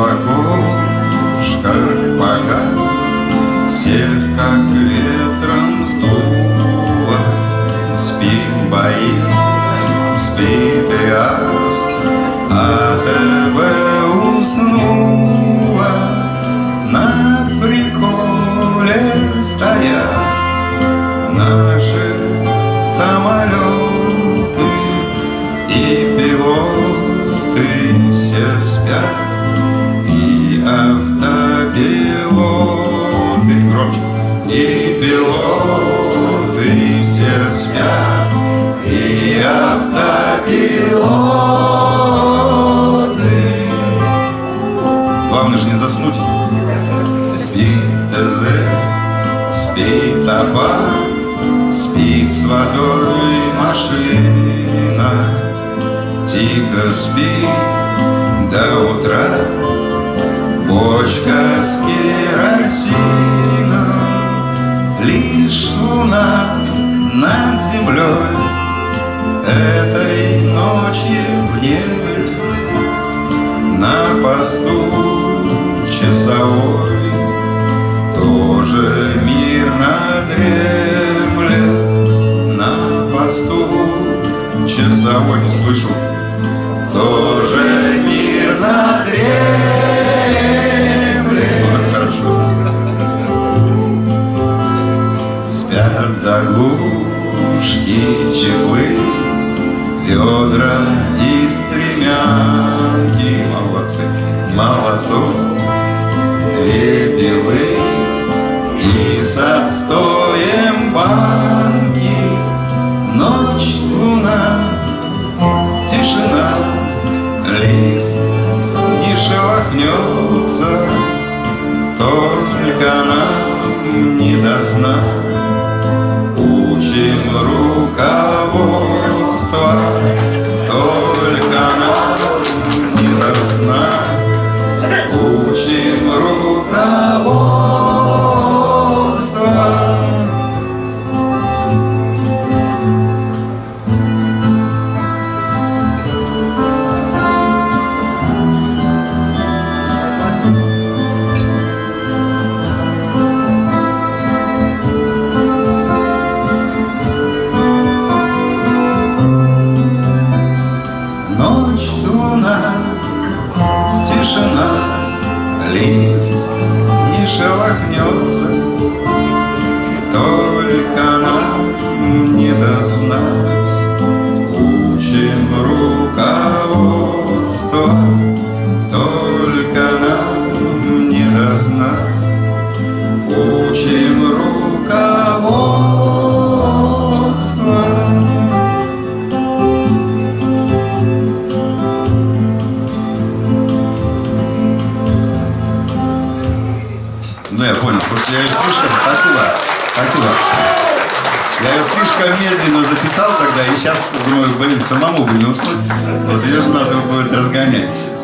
в окошках погас, Всех как ветром сдуло. Спим, бои, спит и ас, А ТВ э уснула на приколе стоя Наши самолеты и пилоты все спят автопилоты громче и пилоты все спят. И автопилоты главное же не заснуть. Спит ТЗ спит аппарат Спит с водой машина. Тихо спит до утра Бочка с керосином Лишь луна над землей Этой ночью внемлет На посту часовой Тоже мирно дремлет На посту часовой не слышу. Тоже мирно дремлет Спят заглушки, чехлы Ведра и стремянки. Молодцы, молоток Две белые и с отстоем банки. Ночь, луна, тишина Лист не шелохнется Только нам не до сна Учим руководство лист не шелохнется, Только нам не до сна Ну, я понял. Просто я ее слишком... Спасибо. Спасибо. Я ее слишком медленно записал тогда, и сейчас думаю, блин, самому бы не. Вот ее же надо будет разгонять.